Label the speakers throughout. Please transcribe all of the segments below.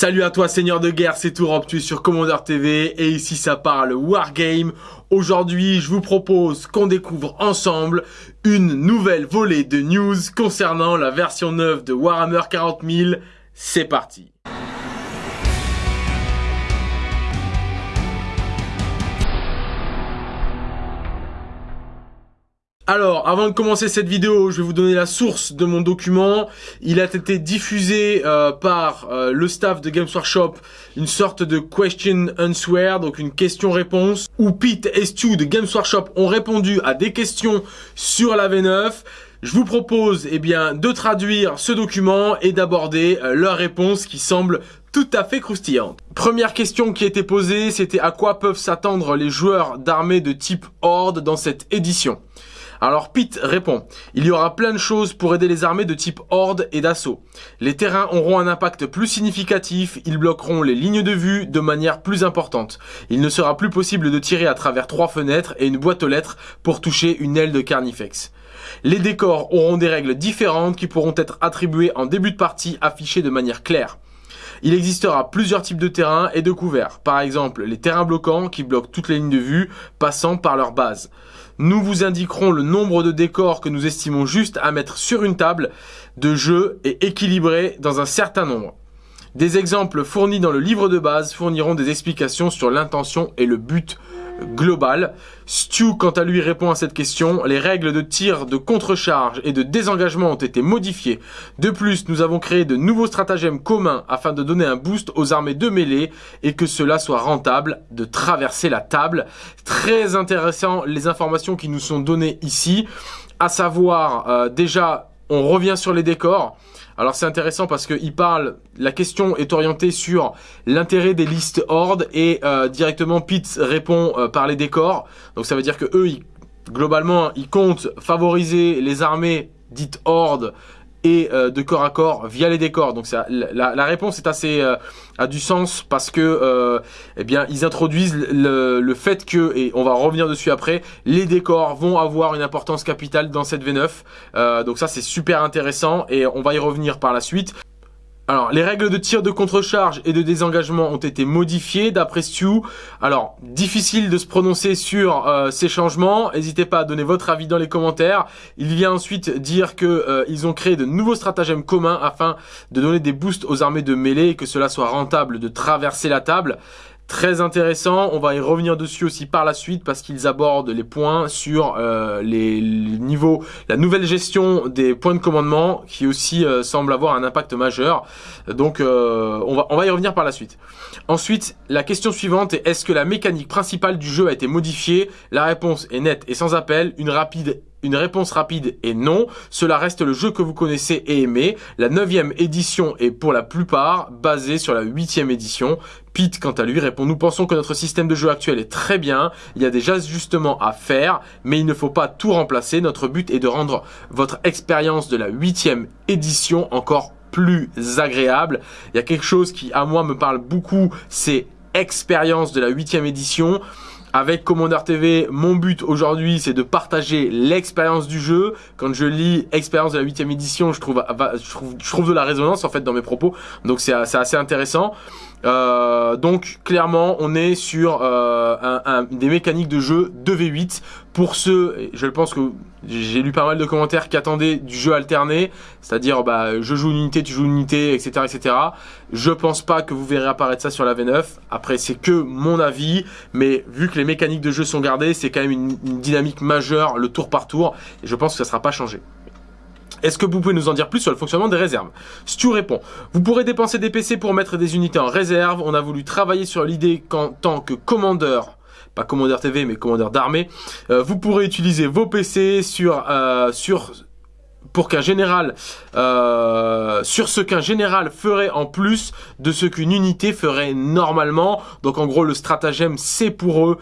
Speaker 1: Salut à toi Seigneur de guerre, c'est Tourop, tu sur Commander TV et ici ça parle Wargame. Aujourd'hui je vous propose qu'on découvre ensemble une nouvelle volée de news concernant la version 9 de Warhammer 40 000. C'est parti Alors, avant de commencer cette vidéo, je vais vous donner la source de mon document. Il a été diffusé euh, par euh, le staff de Games Workshop, une sorte de question answer, donc une question-réponse, où Pete et Stu de Games Workshop ont répondu à des questions sur la V9. Je vous propose eh bien, de traduire ce document et d'aborder euh, leurs réponses qui semblent tout à fait croustillantes. Première question qui a été posée, c'était à quoi peuvent s'attendre les joueurs d'armées de type Horde dans cette édition? Alors Pete répond, il y aura plein de choses pour aider les armées de type horde et d'assaut. Les terrains auront un impact plus significatif, ils bloqueront les lignes de vue de manière plus importante. Il ne sera plus possible de tirer à travers trois fenêtres et une boîte aux lettres pour toucher une aile de Carnifex. Les décors auront des règles différentes qui pourront être attribuées en début de partie affichées de manière claire. Il existera plusieurs types de terrains et de couverts. Par exemple, les terrains bloquants qui bloquent toutes les lignes de vue passant par leur base. Nous vous indiquerons le nombre de décors que nous estimons juste à mettre sur une table de jeu et équilibrer dans un certain nombre. Des exemples fournis dans le livre de base fourniront des explications sur l'intention et le but global. Stu, quant à lui, répond à cette question. Les règles de tir, de contre-charge et de désengagement ont été modifiées. De plus, nous avons créé de nouveaux stratagèmes communs afin de donner un boost aux armées de mêlée et que cela soit rentable de traverser la table. Très intéressant les informations qui nous sont données ici. À savoir, euh, déjà, on revient sur les décors. Alors c'est intéressant parce qu'il parle, la question est orientée sur l'intérêt des listes horde et euh, directement Pete répond euh, par les décors. Donc ça veut dire que eux, globalement, ils comptent favoriser les armées dites horde et euh, de corps à corps via les décors. Donc la, réponse est assez euh, a du sens parce que euh, eh bien ils introduisent le, le, fait que et on va revenir dessus après, les décors vont avoir une importance capitale dans cette V9. donc ça c'est super intéressant et on va y revenir par la suite. Alors, les règles de tir de contre-charge et de désengagement ont été modifiées d'après Stu. Alors, difficile de se prononcer sur euh, ces changements. N'hésitez pas à donner votre avis dans les commentaires. Il vient ensuite dire que euh, ils ont créé de nouveaux stratagèmes communs afin de donner des boosts aux armées de mêlée et que cela soit rentable de traverser la table. Très intéressant, on va y revenir dessus aussi par la suite parce qu'ils abordent les points sur euh, les, niveaux, la nouvelle gestion des points de commandement qui aussi euh, semble avoir un impact majeur. Donc euh, on, va, on va y revenir par la suite. Ensuite, la question suivante est est-ce que la mécanique principale du jeu a été modifiée? La réponse est nette et sans appel, une rapide une réponse rapide est non. Cela reste le jeu que vous connaissez et aimez. La neuvième édition est pour la plupart basée sur la huitième édition. Pete, quant à lui, répond Nous pensons que notre système de jeu actuel est très bien. Il y a des ajustements à faire, mais il ne faut pas tout remplacer. Notre but est de rendre votre expérience de la huitième édition encore plus agréable. Il y a quelque chose qui, à moi, me parle beaucoup, c'est expérience de la huitième édition. Avec Commander TV, mon but aujourd'hui, c'est de partager l'expérience du jeu. Quand je lis expérience de la 8 édition, je trouve, je trouve, je trouve de la résonance en fait dans mes propos. Donc c'est assez intéressant. Euh, donc clairement on est sur euh, un, des mécaniques de jeu 2v8 pour ceux, je pense que j'ai lu pas mal de commentaires qui attendaient du jeu alterné, c'est-à-dire bah, je joue une unité, tu joues une unité, etc. etc. Je pense pas que vous verrez apparaître ça sur la V9, après c'est que mon avis, mais vu que les mécaniques de jeu sont gardées, c'est quand même une, dynamique majeure le tour par tour, et je pense que ça sera pas changé. Est-ce que vous pouvez nous en dire plus sur le fonctionnement des réserves? Stu répond, vous pourrez dépenser des PC pour mettre des unités en réserve. On a voulu travailler sur l'idée qu'en tant que commandeur, pas commandeur TV mais commandeur d'armée, euh, vous pourrez utiliser vos PC sur, euh, sur pour qu'un général, euh, sur ce qu'un général ferait en plus de ce qu'une unité ferait normalement. Donc en gros le stratagème c'est pour eux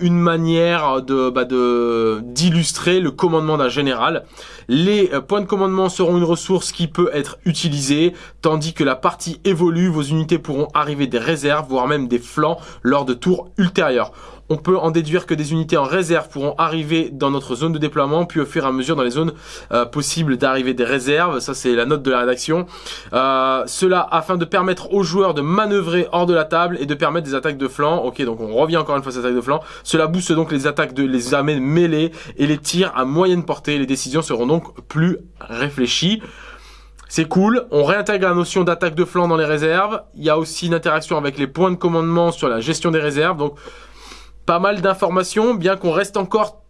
Speaker 1: une manière de bah, d'illustrer le commandement d'un général. Les points de commandement seront une ressource qui peut être utilisée, tandis que la partie évolue, vos unités pourront arriver des réserves, voire même des flancs lors de tours ultérieurs. On peut en déduire que des unités en réserve pourront arriver dans notre zone de déploiement, puis au fur et à mesure dans les zones euh, possibles d'arriver des réserves. Ça, c'est la note de la rédaction. Euh, cela afin de permettre aux joueurs de manœuvrer hors de la table et de permettre des attaques de flanc. Ok, donc on revient encore une fois à ces attaques de flanc. Cela booste donc les attaques de les armées mêlées et les tirs à moyenne portée. Les décisions seront donc plus réfléchies. C'est cool, on réintègre la notion d'attaque de flanc dans les réserves. Il y a aussi une interaction avec les points de commandement sur la gestion des réserves. Donc pas mal d'informations, bien qu'on reste encore,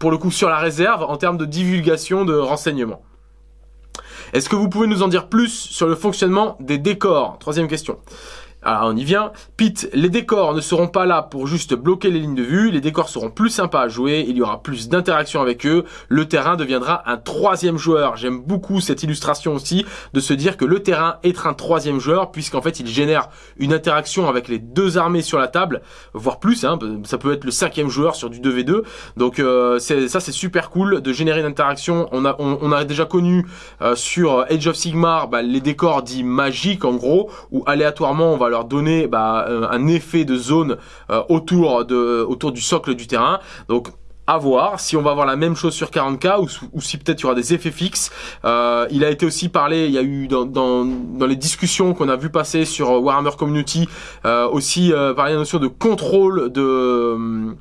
Speaker 1: pour le coup, sur la réserve en termes de divulgation de renseignements. Est-ce que vous pouvez nous en dire plus sur le fonctionnement des décors? Troisième question. Alors on y vient. Pete, les décors ne seront pas là pour juste bloquer les lignes de vue, les décors seront plus sympas à jouer, il y aura plus d'interaction avec eux, le terrain deviendra un troisième joueur. J'aime beaucoup cette illustration aussi de se dire que le terrain est un troisième joueur puisqu'en fait il génère une interaction avec les deux armées sur la table, voire plus, hein, ça peut être le cinquième joueur sur du 2v2. Donc euh, ça c'est super cool de générer une interaction. On a, on, a déjà connu euh, sur Age of Sigmar bah, les décors dits magiques en gros, où aléatoirement on va leur donner bah, euh, un effet de zone euh, autour, de, autour du socle du terrain. Donc à voir si on va avoir la même chose sur 40k ou, si peut-être il y aura des effets fixes. Euh, il a été aussi parlé, il y a eu dans, dans, les discussions qu'on a vu passer sur Warhammer Community, aussi de la notion de contrôle de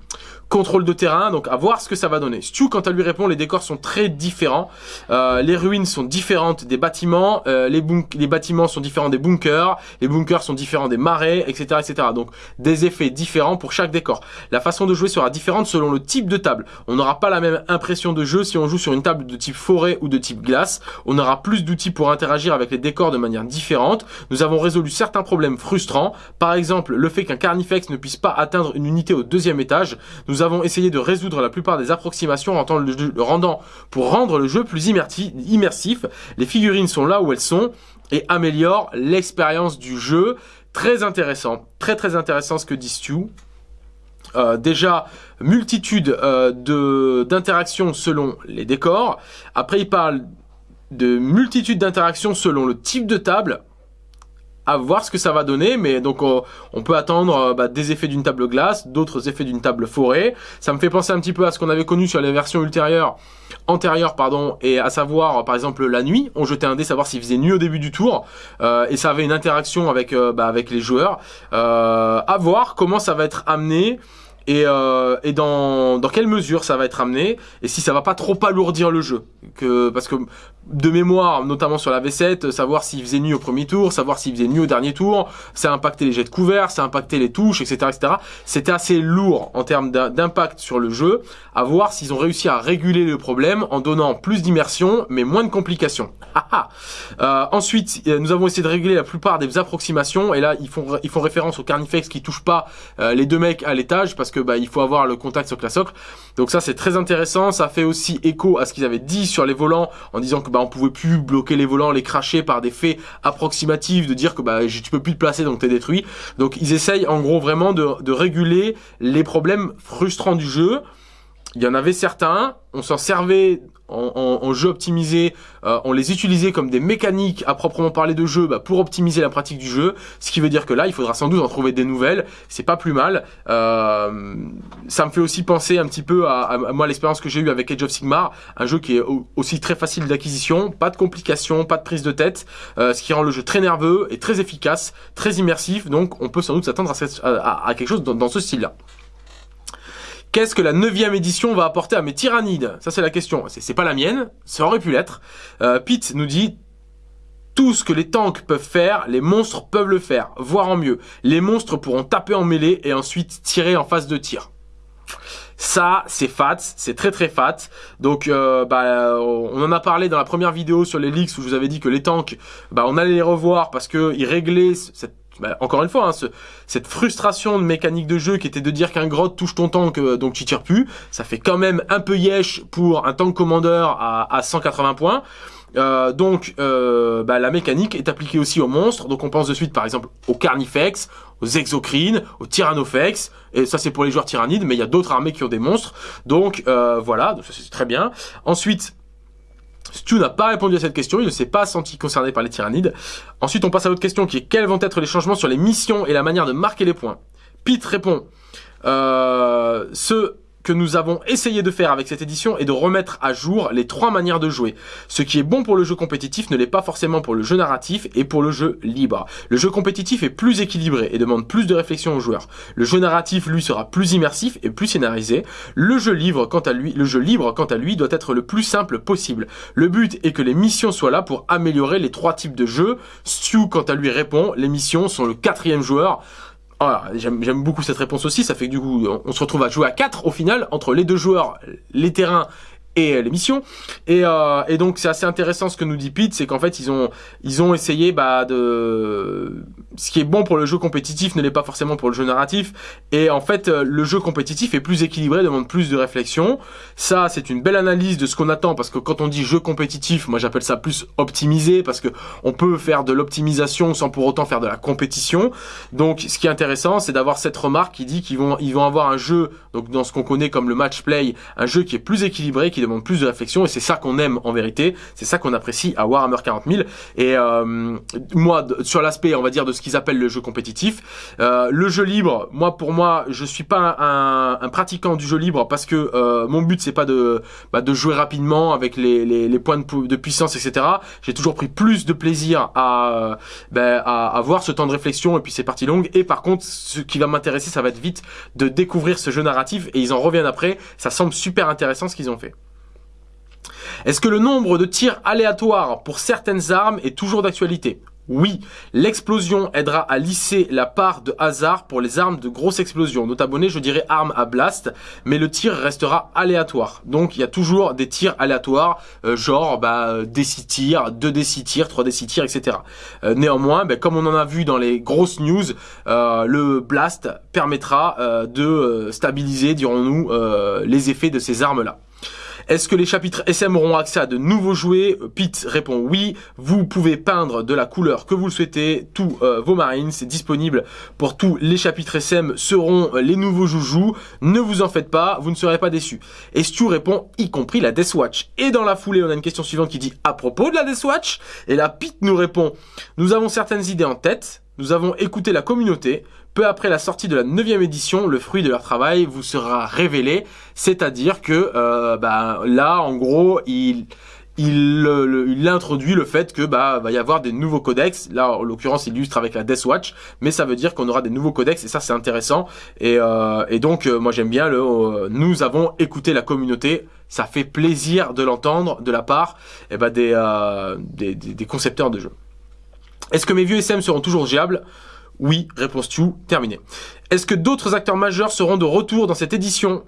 Speaker 1: contrôle de terrain, donc à voir ce que ça va donner. Stu, quand elle lui répond, les décors sont très différents. Euh, les ruines sont différentes des bâtiments, euh, les, les bâtiments sont différents des bunkers, les bunkers sont différents des marais, etc., etc. Donc des effets différents pour chaque décor. La façon de jouer sera différente selon le type de table. On n'aura pas la même impression de jeu si on joue sur une table de type forêt ou de type glace. On aura plus d'outils pour interagir avec les décors de manière différente. Nous avons résolu certains problèmes frustrants. Par exemple, le fait qu'un carnifex ne puisse pas atteindre une unité au deuxième étage. Avons essayé de résoudre la plupart des approximations en le, rendant, pour rendre le jeu plus immersif. Les figurines sont là où elles sont et améliorent l'expérience du jeu. Très intéressant, très très intéressant ce que dit Stu. Euh, déjà, multitude euh, d'interactions selon les décors. Après, il parle de multitude d'interactions selon le type de table à voir ce que ça va donner, mais donc on, peut attendre euh, bah, des effets d'une table glace, d'autres effets d'une table forêt. Ça me fait penser un petit peu à ce qu'on avait connu sur les versions ultérieures, antérieures pardon, et à savoir par exemple la nuit, on jetait un dé savoir s'il faisait nuit au début du tour, euh, et ça avait une interaction avec euh, bah, avec les joueurs. à voir comment ça va être amené et, euh, et dans, dans quelle mesure ça va être amené et si ça va pas trop alourdir le jeu que parce que de mémoire notamment sur la V7 savoir s'il faisait nuit au premier tour savoir s'il faisait nuit au dernier tour ça a impacté les jets de couvert ça a impacté les touches etc etc c'était assez lourd en termes d'impact sur le jeu à voir s'ils ont réussi à réguler le problème en donnant plus d'immersion mais moins de complications ah, ah. euh, ensuite nous avons essayé de réguler la plupart des approximations et là ils font ils font référence au carnifex qui touche pas euh, les deux mecs à l'étage parce que bah, il faut avoir le contact socle à socle. Donc ça c'est très intéressant. Ça fait aussi écho à ce qu'ils avaient dit sur les volants en disant que bah on pouvait plus bloquer les volants, les cracher par des faits approximatifs, de dire que bah tu peux plus te placer donc t'es détruit. Donc ils essayent en gros vraiment de, de réguler les problèmes frustrants du jeu. Il y en avait certains, on s'en servait en, jeu optimisé, euh, on les utilisait comme des mécaniques à proprement parler de jeu bah, pour optimiser la pratique du jeu, ce qui veut dire que là, il faudra sans doute en trouver des nouvelles, c'est pas plus mal. Euh, ça me fait aussi penser un petit peu à, moi l'expérience que j'ai eue avec Age of Sigmar, un jeu qui est aussi très facile d'acquisition, pas de complications, pas de prise de tête, euh, ce qui rend le jeu très nerveux et très efficace, très immersif, donc on peut sans doute s'attendre à, quelque chose dans ce style-là. Qu'est-ce que la neuvième édition va apporter à mes tyrannides? Ça c'est la question. C'est pas la mienne, ça aurait pu l'être. Euh, Pete nous dit tout ce que les tanks peuvent faire, les monstres peuvent le faire, voire en mieux. Les monstres pourront taper en mêlée et ensuite tirer en phase de tir. Ça, c'est fat, c'est très très fat. Donc, euh, bah, on en a parlé dans la première vidéo sur les leaks où je vous avais dit que les tanks, bah, on allait les revoir parce que ils réglaient cette bah, encore une fois, hein, cette frustration de mécanique de jeu qui était de dire qu'un grotte touche ton tank, euh, donc tu tires plus, ça fait quand même un peu yesh pour un tank commandeur à, 180 points. Euh, donc euh, bah, la mécanique est appliquée aussi aux monstres, donc on pense de suite par exemple aux Carnifex, aux Exocrines, aux Tyrannofex, et ça c'est pour les joueurs tyrannides, mais il y a d'autres armées qui ont des monstres, donc voilà, donc ça c'est très bien. Ensuite, Stu n'a pas répondu à cette question, il ne s'est pas senti concerné par les tyrannides. Ensuite, on passe à l'autre question qui est quels vont être les changements sur les missions et la manière de marquer les points Pete répond euh, ce que nous avons essayé de faire avec cette édition est de remettre à jour les trois manières de jouer. Ce qui est bon pour le jeu compétitif ne l'est pas forcément pour le jeu narratif et pour le jeu libre. Le jeu compétitif est plus équilibré et demande plus de réflexion aux joueurs. Le jeu narratif, lui, sera plus immersif et plus scénarisé. Le jeu libre, quant à lui, le jeu libre, quant à lui, doit être le plus simple possible. Le but est que les missions soient là pour améliorer les trois types de jeux. Stu, quant à lui, répond, les missions sont le quatrième joueur. Voilà, j'aime beaucoup cette réponse aussi, ça fait que du coup, on se retrouve à jouer à 4 au final, entre les deux joueurs, les terrains et l'émission. Et, euh, et donc c'est assez intéressant ce que nous dit Pete, c'est qu'en fait ils ont ils ont essayé bah de ce qui est bon pour le jeu compétitif ne l'est pas forcément pour le jeu narratif. Et en fait euh, le jeu compétitif est plus équilibré, demande plus de réflexion. Ça c'est une belle analyse de ce qu'on attend parce que quand on dit jeu compétitif, moi j'appelle ça plus optimisé parce que on peut faire de l'optimisation sans pour autant faire de la compétition. Donc ce qui est intéressant c'est d'avoir cette remarque qui dit qu'ils vont ils vont avoir un jeu donc dans ce qu'on connaît comme le match play, un jeu qui est plus équilibré, qui demande plus de réflexion et c'est ça qu'on aime en vérité, c'est ça qu'on apprécie à Warhammer 40 000 et euh, moi sur l'aspect on va dire de ce qu'ils appellent le jeu compétitif, euh, le jeu libre, moi pour moi je suis pas un, un pratiquant du jeu libre parce que euh, mon but c'est pas de bah, de jouer rapidement avec les, les, les points de, de, puissance etc. J'ai toujours pris plus de plaisir à, bah, à avoir ce temps de réflexion et puis ces parties longues et par contre ce qui va m'intéresser ça va être vite de découvrir ce jeu narratif et ils en reviennent après, ça semble super intéressant ce qu'ils ont fait. Est-ce que le nombre de tirs aléatoires pour certaines armes est toujours d'actualité? Oui, l'explosion aidera à lisser la part de hasard pour les armes de grosse explosion. Notamment, je dirais armes à blast, mais le tir restera aléatoire. Donc, il y a toujours des tirs aléatoires, euh, genre bah, des 6 tirs, 2 des 6 tirs, 3 des 6 tirs, etc. Euh, néanmoins, bah, comme on en a vu dans les grosses news, euh, le blast permettra de stabiliser, dirons-nous, les effets de ces armes-là. Est-ce que les chapitres SM auront accès à de nouveaux jouets Pete répond oui. Vous pouvez peindre de la couleur que vous le souhaitez. Tous euh, vos marines, c'est disponible pour tous les chapitres SM seront euh, les nouveaux joujoux. Ne vous en faites pas, vous ne serez pas déçus. Et Stu répond y compris la Death Watch. Et dans la foulée, on a une question suivante qui dit à propos de la Death Watch. Et là, Pete nous répond nous avons certaines idées en tête. Nous avons écouté la communauté. Peu après la sortie de la neuvième édition, le fruit de leur travail vous sera révélé. C'est-à-dire que euh, bah, là, en gros, il il, il introduit le fait que bah va y avoir des nouveaux codex. Là, en l'occurrence, il illustre avec la Death Watch, mais ça veut dire qu'on aura des nouveaux codex et ça c'est intéressant. Et, euh, donc euh, moi j'aime bien le. Nous avons écouté la communauté. Ça fait plaisir de l'entendre de la part eh des, des concepteurs de jeux. Est-ce que mes vieux SM seront toujours géables oui, réponse tu terminé. Est-ce que d'autres acteurs majeurs seront de retour dans cette édition?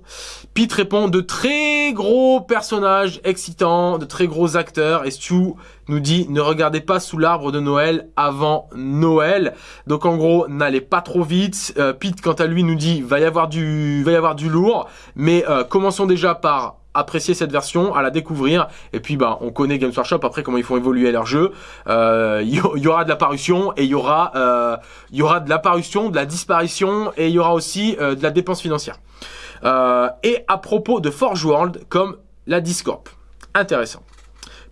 Speaker 1: Pete répond de très gros personnages excitants, de très gros acteurs. Et Stu nous dit ne regardez pas sous l'arbre de Noël avant Noël. Donc en gros, n'allez pas trop vite. Euh, Pete quant à lui nous dit va y avoir du, va y avoir du lourd. Mais euh, commençons déjà par apprécier cette version, à la découvrir. Et puis, bah, on connaît Games Workshop après comment ils font évoluer leur jeu. Euh, il y, aura de la parution et il y aura, euh, il y aura de la parution, de la disparition et il y aura aussi euh, de la dépense financière. et à propos de Forge World, comme la Discorp. Intéressant.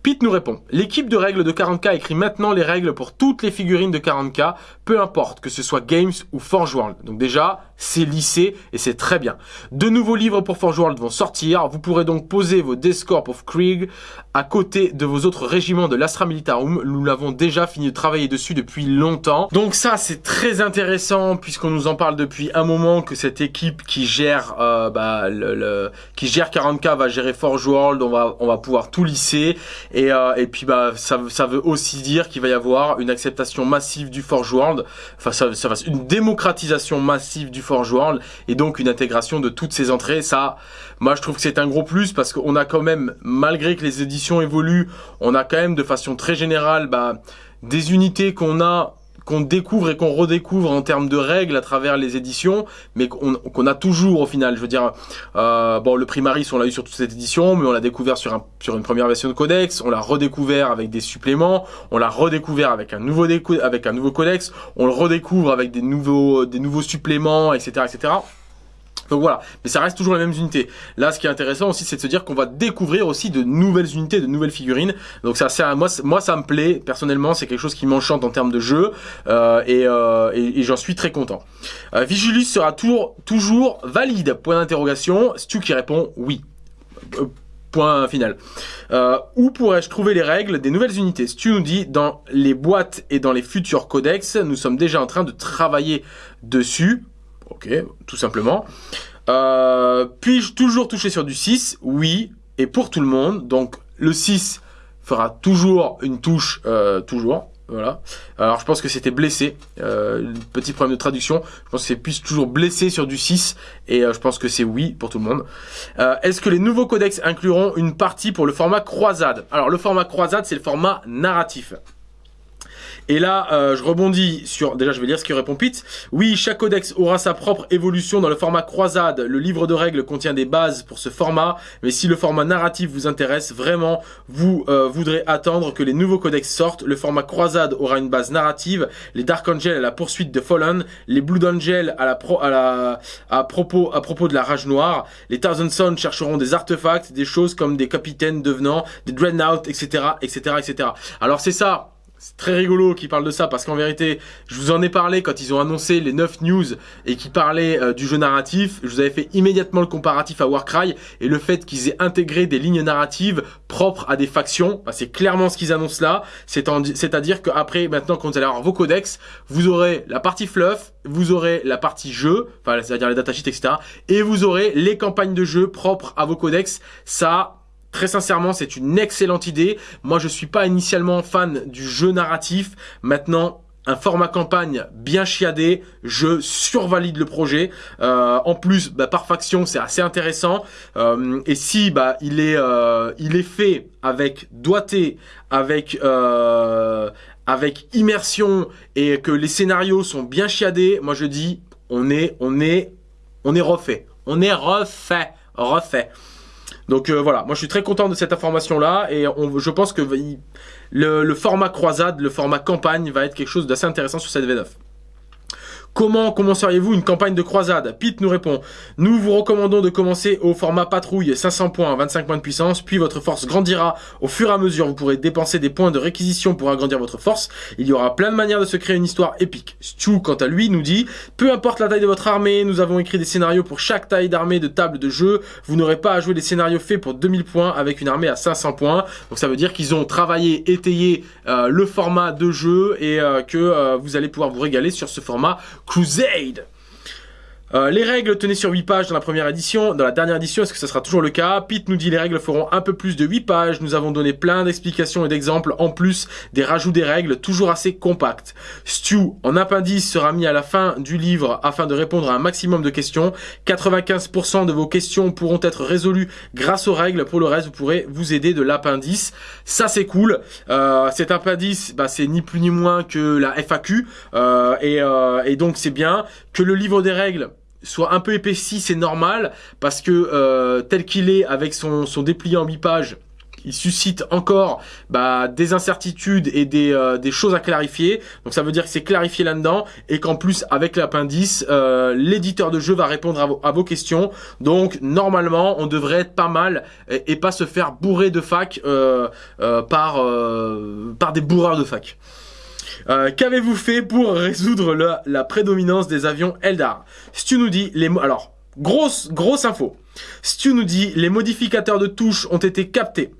Speaker 1: Pete nous répond, l'équipe de règles de 40k écrit maintenant les règles pour toutes les figurines de 40k, peu importe que ce soit Games ou Forge World. Donc déjà, c'est lissé et c'est très bien. De nouveaux livres pour Forge World vont sortir, vous pourrez donc poser vos Descorp of Krieg à côté de vos autres régiments de l'Astra Militarum. Nous l'avons déjà fini de travailler dessus depuis longtemps. Donc ça, c'est très intéressant puisqu'on nous en parle depuis un moment que cette équipe qui gère euh, bah, le, qui gère 40k va gérer Forge World, on va, on va pouvoir tout lisser et, euh, et puis bah ça, ça veut aussi dire qu'il va y avoir une acceptation massive du Forge World, enfin ça, ça une démocratisation massive du Forge World et donc une intégration de toutes ces entrées. Ça, moi je trouve que c'est un gros plus parce qu'on a quand même, malgré que les éditions évoluent, on a quand même de façon très générale bah, des unités qu'on a qu'on découvre et qu'on redécouvre en termes de règles à travers les éditions, mais qu'on a toujours au final. Je veux dire, euh, bon, le Primaris, on l'a eu sur toute cette édition, mais on l'a découvert sur, sur une première version de Codex, on l'a redécouvert avec des suppléments, on l'a redécouvert avec un nouveau avec un nouveau Codex, on le redécouvre avec des nouveaux des nouveaux suppléments, etc., etc. Donc voilà, mais ça reste toujours les mêmes unités. Là, ce qui est intéressant aussi, c'est de se dire qu'on va découvrir aussi de nouvelles unités, de nouvelles figurines. Donc ça, c'est moi, moi, ça me plaît personnellement. C'est quelque chose qui m'enchante en termes de jeu euh, euh, et, j'en suis très content. Euh, Vigilus sera toujours, toujours valide Point d'interrogation. Stu qui répond oui. Point final. Où pourrais-je trouver les règles des nouvelles unités? Stu nous dit dans les boîtes et dans les futurs codex, nous sommes déjà en train de travailler dessus. Ok, tout simplement. Euh, Puis-je toujours toucher sur du 6 Oui, et pour tout le monde. Donc le 6 fera toujours une touche, euh, toujours. Voilà. Alors je pense que c'était blessé. Euh, petit problème de traduction. Je pense que c'est plus toujours blessé sur du 6. Et euh, je pense que c'est oui pour tout le monde. Euh, Est-ce que les nouveaux codex incluront une partie pour le format croisade? Alors le format croisade, c'est le format narratif. Et là, euh, je rebondis sur... Déjà, je vais lire ce que répond Pete. Oui, chaque codex aura sa propre évolution dans le format croisade. Le livre de règles contient des bases pour ce format. Mais si le format narratif vous intéresse vraiment, vous euh, voudrez attendre que les nouveaux codex sortent. Le format croisade aura une base narrative. Les Dark Angel à la poursuite de Fallen. Les Blood Angel à propos de la rage noire. Les Thousand Sons chercheront des artefacts, des choses comme des capitaines devenant, des Dreadnought, etc., etc., etc. Alors c'est ça c'est très rigolo qu'ils parlent de ça parce qu'en vérité, je vous en ai parlé quand ils ont annoncé les 9 news et qui parlaient euh, du jeu narratif. Je vous avais fait immédiatement le comparatif à Warcry et le fait qu'ils aient intégré des lignes narratives propres à des factions. C'est clairement ce qu'ils annoncent là. C'est-à-dire qu'après, maintenant, quand vous allez avoir vos codex, vous aurez la partie fluff, vous aurez la partie jeu, enfin, c'est-à-dire les datasheets, etc. Et vous aurez les campagnes de jeu propres à vos codex. Ça, Très sincèrement, c'est une excellente idée. Moi, je suis pas initialement fan du jeu narratif. Maintenant, un format campagne bien chiadé, je survalide le projet. Euh, en plus, bah, par faction, c'est assez intéressant. Euh, et si bah il est euh, il est fait avec doigté, avec avec immersion et que les scénarios sont bien chiadés, moi je dis on est on est on est refait, on est refait, refait. Donc euh, voilà, moi je suis très content de cette information là et je pense que le, le, format croisade, le format campagne va être quelque chose d'assez intéressant sur cette V9. Comment commenceriez-vous une campagne de croisade? Pete nous répond Nous vous recommandons de commencer au format patrouille 500 points, 25 points de puissance, puis votre force grandira au fur et à mesure. Vous pourrez dépenser des points de réquisition pour agrandir votre force. Il y aura plein de manières de se créer une histoire épique. Stu, quant à lui, nous dit Peu importe la taille de votre armée, nous avons écrit des scénarios pour chaque taille d'armée de table de jeu. Vous n'aurez pas à jouer des scénarios faits pour 2000 points avec une armée à 500 points. Donc ça veut dire qu'ils ont travaillé, étayé euh, le format de jeu et euh, que euh, vous allez pouvoir vous régaler sur ce format Crusade euh, les règles tenaient sur 8 pages dans la première édition. Dans la dernière édition, est-ce que ça sera toujours le cas? Pete nous dit les règles feront un peu plus de 8 pages. Nous avons donné plein d'explications et d'exemples en plus des rajouts des règles, toujours assez compacts. Stu, en appendice, sera mis à la fin du livre afin de répondre à un maximum de questions. 95% de vos questions pourront être résolues grâce aux règles. Pour le reste, vous pourrez vous aider de l'appendice. Ça, c'est cool. Euh, cet appendice, bah, c'est ni plus ni moins que la FAQ. Euh, et donc, c'est bien que le livre des règles soit un peu épaissi, c'est normal, parce que euh, tel qu'il est avec son, son dépliant en pages, il suscite encore bah, des incertitudes et des, euh, des, choses à clarifier. Donc ça veut dire que c'est clarifié là-dedans et qu'en plus avec l'appendice, euh, l'éditeur de jeu va répondre à vos, à vos, questions. Donc normalement, on devrait être pas mal et, pas se faire bourrer de fac par, par des bourreurs de fac. Euh, qu'avez-vous fait pour résoudre la, prédominance des avions Eldar? Stu nous dit, les alors, grosse, grosse info. Stu nous dit, les modificateurs de touches ont été captés.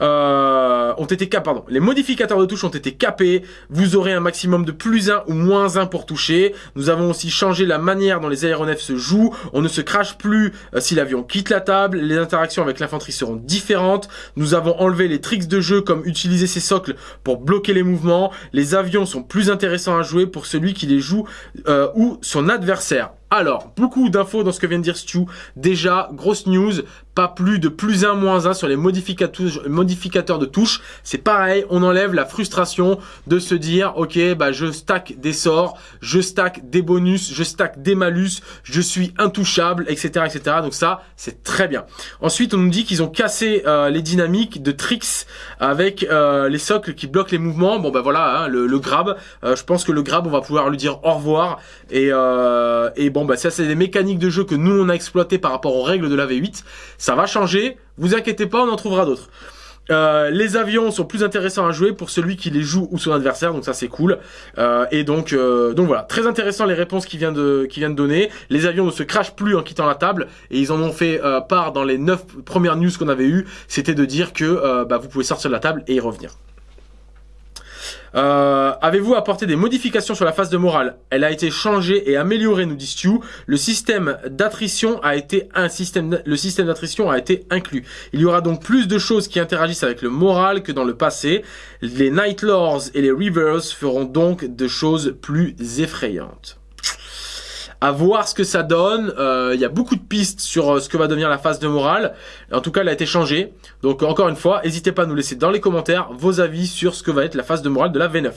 Speaker 1: Euh, ont été cap pardon. Les modificateurs de touche ont été capés. Vous aurez un maximum de plus 1 ou moins 1 pour toucher. Nous avons aussi changé la manière dont les aéronefs se jouent. On ne se crache plus euh, si l'avion quitte la table. Les interactions avec l'infanterie seront différentes. Nous avons enlevé les tricks de jeu comme utiliser ses socles pour bloquer les mouvements. Les avions sont plus intéressants à jouer pour celui qui les joue euh, ou son adversaire. Alors, beaucoup d'infos dans ce que vient de dire Stu. Déjà, grosse news, pas plus de plus 1, moins 1 sur les modificateurs de touches. C'est pareil, on enlève la frustration de se dire, ok, bah je stack des sorts, je stack des bonus, je stack des malus, je suis intouchable, etc. etc. Donc ça, c'est très bien. Ensuite, on nous dit qu'ils ont cassé euh, les dynamiques de tricks avec euh, les socles qui bloquent les mouvements. Bon, bah voilà, hein, le, grab. Euh, je pense que le grab, on va pouvoir lui dire au revoir. Et bon, bah ça, c'est des mécaniques de jeu que nous, on a exploité par rapport aux règles de la V8. Ça va changer. Vous inquiétez pas, on en trouvera d'autres. Euh, les avions sont plus intéressants à jouer pour celui qui les joue ou son adversaire, donc ça c'est cool. Euh, et donc, euh, donc voilà, très intéressant les réponses qu'il vient de, qui vient de donner. Les avions ne se crachent plus en quittant la table et ils en ont fait part dans les 9 premières news qu'on avait eues. C'était de dire que bah, vous pouvez sortir de la table et y revenir. Euh, Avez-vous apporté des modifications sur la phase de morale? Elle a été changée et améliorée, nous dit Stu. Le système d'attrition a été un système, le système d'attrition a été inclus. Il y aura donc plus de choses qui interagissent avec le moral que dans le passé. Les Night Lords et les Rivers feront donc de choses plus effrayantes à voir ce que ça donne. Euh, il y a beaucoup de pistes sur euh, ce que va devenir la phase de morale. En tout cas, elle a été changée. Donc encore une fois, n'hésitez pas à nous laisser dans les commentaires vos avis sur ce que va être la phase de morale de la V9.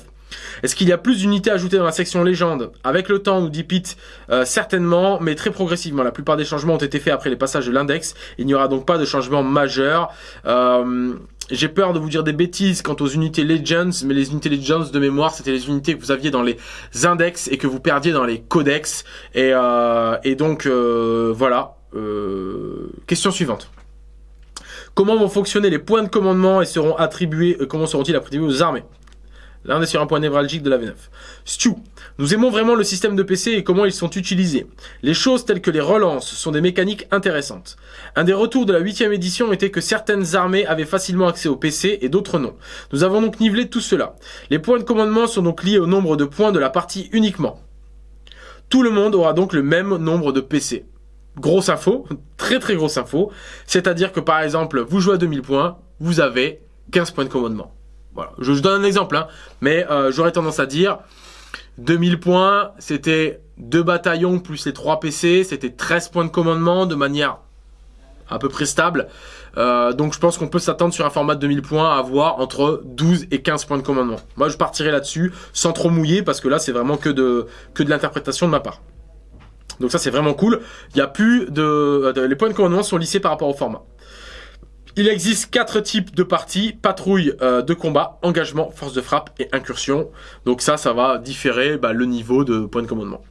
Speaker 1: Est-ce qu'il y a plus d'unités ajoutées dans la section légende Avec le temps, nous dit Pete, euh, certainement, mais très progressivement. La plupart des changements ont été faits après les passages de l'index. Il n'y aura donc pas de changement majeur. Euh, j'ai peur de vous dire des bêtises quant aux unités Legends, mais les unités Legends de mémoire, c'était les unités que vous aviez dans les index et que vous perdiez dans les codex. Et, euh, donc, euh, voilà. Euh, question suivante. Comment vont fonctionner les points de commandement et seront attribués, comment seront-ils attribués aux armées? Là, on est sur un point névralgique de la V9. Stu, nous aimons vraiment le système de PC et comment ils sont utilisés. Les choses telles que les relances sont des mécaniques intéressantes. Un des retours de la 8 édition était que certaines armées avaient facilement accès au PC et d'autres non. Nous avons donc nivelé tout cela. Les points de commandement sont donc liés au nombre de points de la partie uniquement. Tout le monde aura donc le même nombre de PC. Grosse info, très très grosse info. C'est-à-dire que par exemple, vous jouez à 2000 points, vous avez 15 points de commandement. Voilà. Je, donne un exemple, hein. mais euh, j'aurais tendance à dire 2000 points, c'était deux bataillons plus les 3 PC, c'était 13 points de commandement de manière à peu près stable. Euh, donc je pense qu'on peut s'attendre sur un format de 2000 points à avoir entre 12 et 15 points de commandement. Moi je partirai là-dessus sans trop mouiller parce que là c'est vraiment que de, que de l'interprétation de ma part. Donc ça c'est vraiment cool. Il y a plus de, de, Les points de commandement sont lissés par rapport au format. Il existe quatre types de parties, patrouille euh, de combat, engagement, force de frappe et incursion. Donc ça, ça va différer bah, le niveau de point de commandement.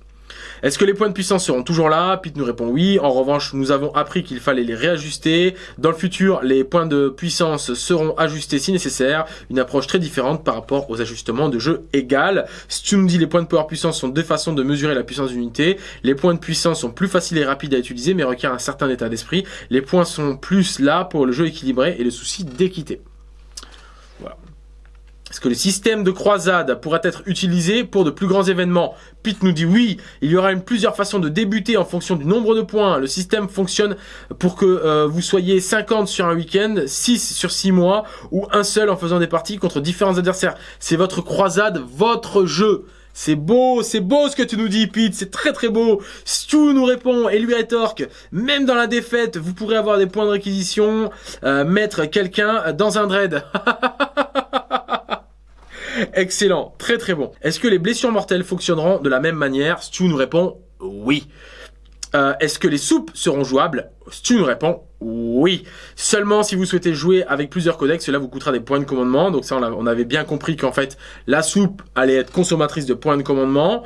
Speaker 1: Est-ce que les points de puissance seront toujours là? Pete nous répond oui. En revanche, nous avons appris qu'il fallait les réajuster. Dans le futur, les points de puissance seront ajustés si nécessaire. Une approche très différente par rapport aux ajustements de jeu égal. tu nous dis les points de power puissance sont deux façons de mesurer la puissance d'unité. Les points de puissance sont plus faciles et rapides à utiliser mais requièrent un certain état d'esprit. Les points sont plus là pour le jeu équilibré et le souci d'équité. Est-ce que le système de croisade pourrait être utilisé pour de plus grands événements? Pete nous dit oui, il y aura une plusieurs façons de débuter en fonction du nombre de points. Le système fonctionne pour que euh, vous soyez 50 sur un week-end, 6 sur 6 mois, ou un seul en faisant des parties contre différents adversaires. C'est votre croisade, votre jeu. C'est beau, c'est beau ce que tu nous dis, Pete, c'est très très beau. Stu nous répond et lui rétorque, même dans la défaite, vous pourrez avoir des points de réquisition, euh, mettre quelqu'un dans un dread. Excellent, très très bon. Est-ce que les blessures mortelles fonctionneront de la même manière? Stu nous répond oui. Euh, est-ce que les soupes seront jouables? Stu nous répond oui. Seulement si vous souhaitez jouer avec plusieurs codex, cela vous coûtera des points de commandement. Donc ça, on avait bien compris qu'en fait, la soupe allait être consommatrice de points de commandement.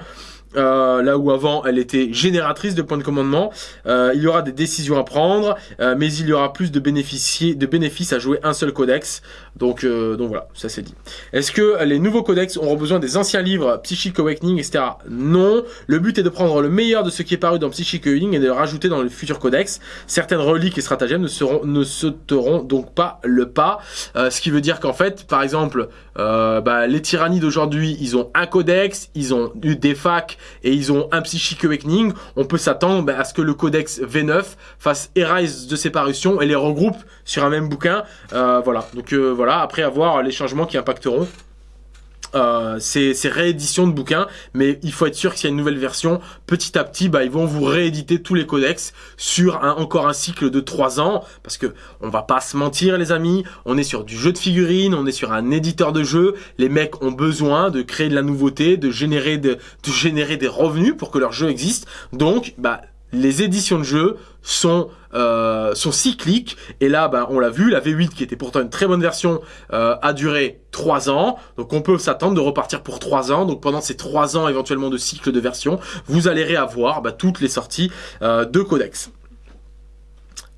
Speaker 1: Euh, là où avant elle était génératrice de points de commandement. Euh, il y aura des décisions à prendre, euh, mais il y aura plus de, bénéficier, de bénéfices à jouer un seul codex. Donc, donc voilà, ça c'est dit. Est-ce que les nouveaux codex auront besoin des anciens livres Psychic Awakening, etc. Non. Le but est de prendre le meilleur de ce qui est paru dans Psychic Awakening et de le rajouter dans le futur codex. Certaines reliques et stratagèmes ne, seront, ne sauteront donc pas le pas. ce qui veut dire qu'en fait, par exemple, bah, les tyrannies d'aujourd'hui, ils ont un codex, ils ont eu des facs, et ils ont un Psychic Awakening, on peut s'attendre bah, à ce que le codex V9 fasse Erase de séparation et les regroupe sur un même bouquin. Euh, voilà, donc euh, voilà, après avoir les changements qui impacteront euh, ces, rééditions de bouquins, mais il faut être sûr que s'il y a une nouvelle version, petit à petit, bah, ils vont vous rééditer tous les codex sur encore un cycle de 3 ans, parce que on va pas se mentir les amis, on est sur du jeu de figurines, on est sur un éditeur de jeu, les mecs ont besoin de créer de la nouveauté, de générer, de, de générer des revenus pour que leur jeu existe, donc bah les éditions de jeux sont euh, sont cycliques. Et là bah, on l'a vu la V8 qui était pourtant une très bonne version euh, a duré 3 ans. Donc on peut s'attendre de repartir pour 3 ans. Donc pendant ces 3 ans éventuellement de cycle de version vous allez réavoir bah, toutes les sorties euh, de codex.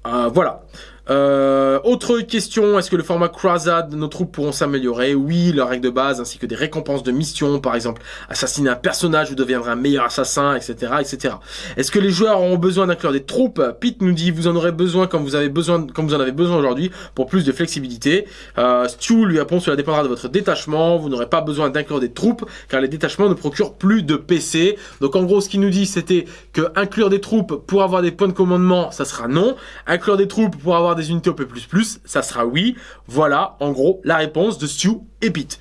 Speaker 1: Voilà euh, autre question, est-ce que le format croisade de nos troupes pourront s'améliorer? Oui, leurs règles de base ainsi que des récompenses de mission, par exemple assassiner un personnage ou deviendra un meilleur assassin, etc. etc. Est-ce que les joueurs auront besoin d'inclure des troupes? Pete nous dit vous en aurez besoin quand vous avez besoin quand vous en avez besoin aujourd'hui pour plus de flexibilité. Euh, Stu lui répond cela dépendra de votre détachement, vous n'aurez pas besoin d'inclure des troupes car les détachements ne procurent plus de PC. Donc en gros ce qu'il nous dit c'était que inclure des troupes pour avoir des points de commandement ça sera non, inclure des troupes pour avoir des unités OP++, ça sera oui. Voilà, en gros, la réponse de Stu et Pete.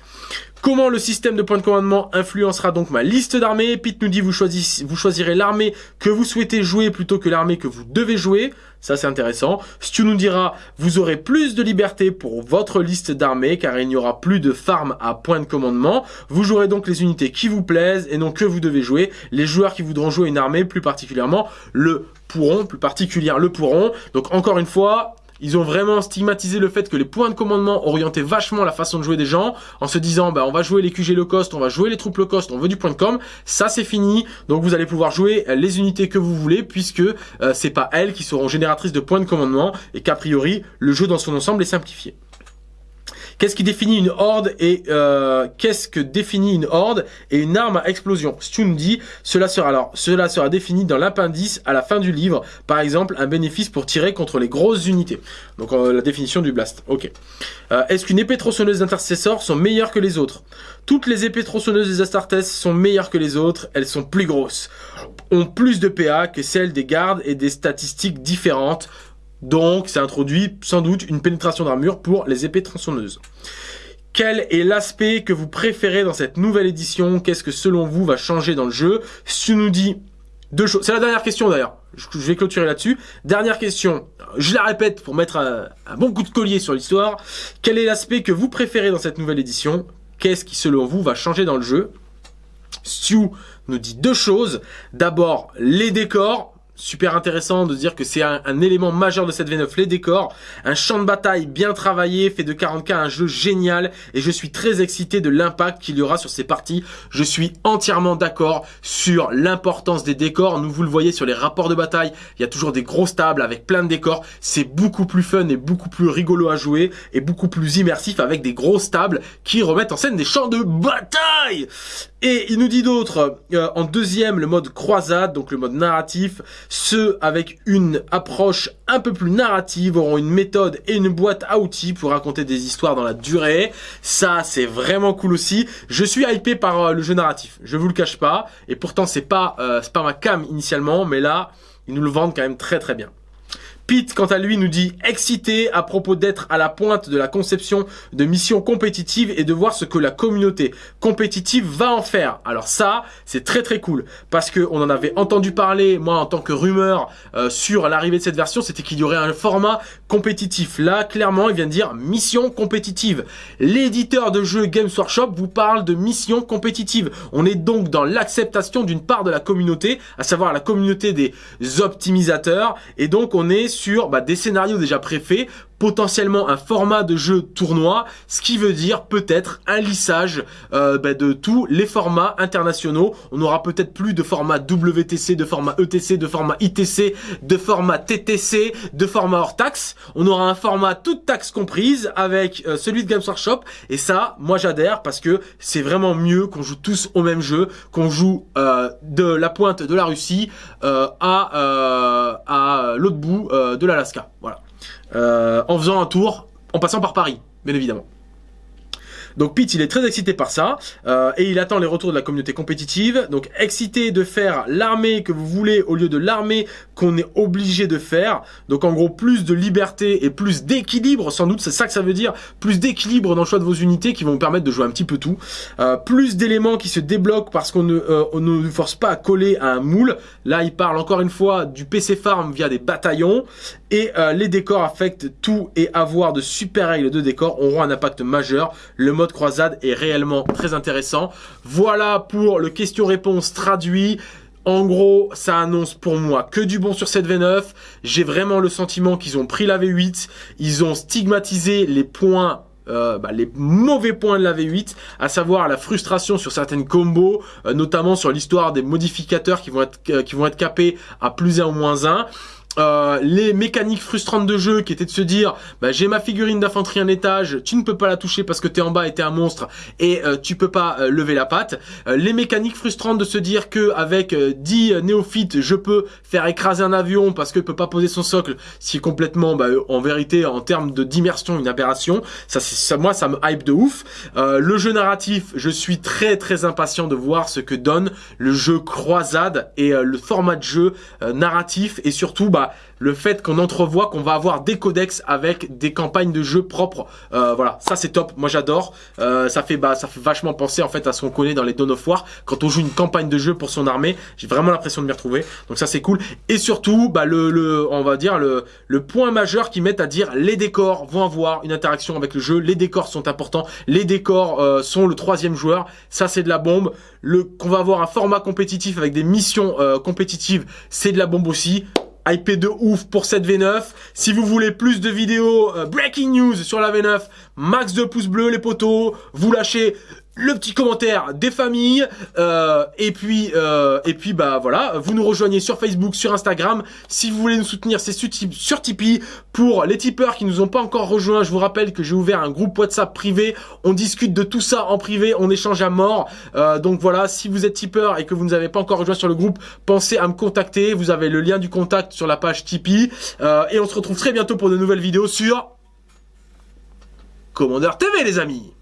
Speaker 1: Comment le système de points de commandement influencera donc ma liste d'armées? Pete nous dit vous, vous choisirez l'armée que vous souhaitez jouer plutôt que l'armée que vous devez jouer. Ça c'est intéressant. Stu nous dira vous aurez plus de liberté pour votre liste d'armées car il n'y aura plus de farm à points de commandement. Vous jouerez donc les unités qui vous plaisent et non que vous devez jouer. Les joueurs qui voudront jouer une armée plus particulièrement le pourront, plus particulièrement le pourront. Donc encore une fois, ils ont vraiment stigmatisé le fait que les points de commandement orientaient vachement la façon de jouer des gens en se disant bah on va jouer les QG low cost, on va jouer les troupes low cost, on veut du point de com. Ça c'est fini. Donc vous allez pouvoir jouer les unités que vous voulez puisque euh, c'est pas elles qui seront génératrices de points de commandement et qu'a priori le jeu dans son ensemble est simplifié. Qu'est-ce qui définit une horde et euh, qu'est-ce que définit une horde et une arme à explosion? Stu nous dit cela sera alors cela sera défini dans l'appendice à la fin du livre. Par exemple, un bénéfice pour tirer contre les grosses unités. Donc euh, la définition du blast. Ok. Euh, est-ce qu'une épée tronçonneuse d'intercesseur sont meilleures que les autres? Toutes les épées tronçonneuses des Astartes sont meilleures que les autres. Elles sont plus grosses, ont plus de PA que celles des gardes et des statistiques différentes. Donc, ça introduit sans doute une pénétration d'armure pour les épées tronçonneuses. Quel est l'aspect que vous préférez dans cette nouvelle édition? Qu'est-ce que selon vous va changer dans le jeu? Si nous dis deux choses. C'est la dernière question d'ailleurs. Je vais clôturer là-dessus. Dernière question. Je la répète pour mettre un, bon coup de collier sur l'histoire. Quel est l'aspect que vous préférez dans cette nouvelle édition? Qu'est-ce qui selon vous va changer dans le jeu? Stu nous dit deux choses. D'abord, les décors super intéressant de dire que c'est un, élément majeur de cette V9, les décors, un champ de bataille bien travaillé, fait de 40k un jeu génial, et je suis très excité de l'impact qu'il y aura sur ces parties. Je suis entièrement d'accord sur l'importance des décors. Nous vous le voyez sur les rapports de bataille, il y a toujours des grosses tables avec plein de décors. C'est beaucoup plus fun et beaucoup plus rigolo à jouer, et beaucoup plus immersif avec des grosses tables qui remettent en scène des champs de bataille. Et il nous dit d'autres, euh, en deuxième, le mode croisade, donc le mode narratif, ceux avec une approche un peu plus narrative auront une méthode et une boîte à outils pour raconter des histoires dans la durée. Ça, c'est vraiment cool aussi. Je suis hypé par euh, le jeu narratif, je vous le cache pas. Et pourtant, c'est pas, euh, pas ma cam initialement, mais là, ils nous le vendent quand même très très bien. Pete, quant à lui, nous dit excité à propos d'être à la pointe de la conception de missions compétitives et de voir ce que la communauté compétitive va en faire. Alors ça, c'est très très cool parce que on en avait entendu parler, moi en tant que rumeur euh, sur l'arrivée de cette version, c'était qu'il y aurait un format compétitif. Là, clairement, il vient de dire mission compétitive. L'éditeur de jeux Games Workshop vous parle de mission compétitive. On est donc dans l'acceptation d'une part de la communauté, à savoir la communauté des optimisateurs, et donc on est sur bah, des scénarios déjà préfaits, potentiellement un format de jeu tournoi, ce qui veut dire peut-être un lissage euh, bah, de tous les formats internationaux. On aura peut-être plus de format WTC, de format ETC, de format ITC, de format TTC, de format hors taxe. On aura un format toute taxe comprise avec euh, celui de Games Workshop. Et ça, moi j'adhère parce que c'est vraiment mieux qu'on joue tous au même jeu, qu'on joue euh, de la pointe de la Russie à, à l'autre bout de l'Alaska. Voilà. Euh, en faisant un tour, en passant par Paris, bien évidemment. Donc Pete, il est très excité par ça, euh, et il attend les retours de la communauté compétitive. Donc excité de faire l'armée que vous voulez au lieu de l'armée qu'on est obligé de faire. Donc en gros, plus de liberté et plus d'équilibre, sans doute, c'est ça que ça veut dire, plus d'équilibre dans le choix de vos unités qui vont vous permettre de jouer un petit peu tout. Euh, plus d'éléments qui se débloquent parce qu'on ne, euh, ne nous force pas à coller à un moule. Là, il parle encore une fois du PC farm via des bataillons. Et euh, les décors affectent tout et avoir de super règles de décor auront un impact majeur. Le mode croisade est réellement très intéressant. Voilà pour le question-réponse traduit. En gros, ça annonce pour moi que du bon sur cette V9. J'ai vraiment le sentiment qu'ils ont pris la V8, ils ont stigmatisé les points euh, bah, les mauvais points de la V8, à savoir la frustration sur certaines combos, euh, notamment sur l'histoire des modificateurs qui vont être euh, qui vont être capés à plus 1 ou moins 1. Euh, les mécaniques frustrantes de jeu qui étaient de se dire bah, j'ai ma figurine d'infanterie en étage, tu ne peux pas la toucher parce que t'es en bas et t'es un monstre et euh, tu peux pas euh, lever la patte. les mécaniques frustrantes de se dire que avec 10 néophytes je peux faire écraser un avion parce que peut pas poser son socle, c'est complètement bah, en vérité en termes d'immersion une aberration. Ça, ça moi ça me hype de ouf. le jeu narratif, je suis très très impatient de voir ce que donne le jeu croisade et le format de jeu narratif et surtout bah le fait qu'on entrevoit qu'on va avoir des codex avec des campagnes de jeu propres. Euh, voilà, ça c'est top. Moi j'adore. Euh, ça fait bah ça fait vachement penser en fait à ce qu'on connaît dans les Dawn of War quand on joue une campagne de jeu pour son armée. J'ai vraiment l'impression de m'y retrouver. Donc ça c'est cool. Et surtout, bah le, le on va dire le le point majeur qui met à dire les décors vont avoir une interaction avec le jeu. Les décors sont importants. Les décors euh, sont le troisième joueur. Ça c'est de la bombe. Le qu'on va avoir un format compétitif avec des missions compétitives, c'est de la bombe aussi. IP de ouf pour cette V9. Si vous voulez plus de vidéos euh, breaking news sur la V9, max de pouces bleus les potos, vous lâchez le petit commentaire des familles euh, et puis euh, et puis bah voilà. Vous nous rejoignez sur Facebook sur Instagram si vous voulez nous soutenir c'est sur Tipeee. Pour les tipeurs qui nous ont pas encore rejoints je vous rappelle que j'ai ouvert un groupe WhatsApp privé. On discute de tout ça en privé on échange à mort. Euh, donc voilà si vous êtes tipeur et que vous ne avez pas encore rejoint sur le groupe pensez à me contacter. Vous avez le lien du contact sur la page Tipeee. Et on se retrouve très bientôt pour de nouvelles vidéos sur Commandeur TV les amis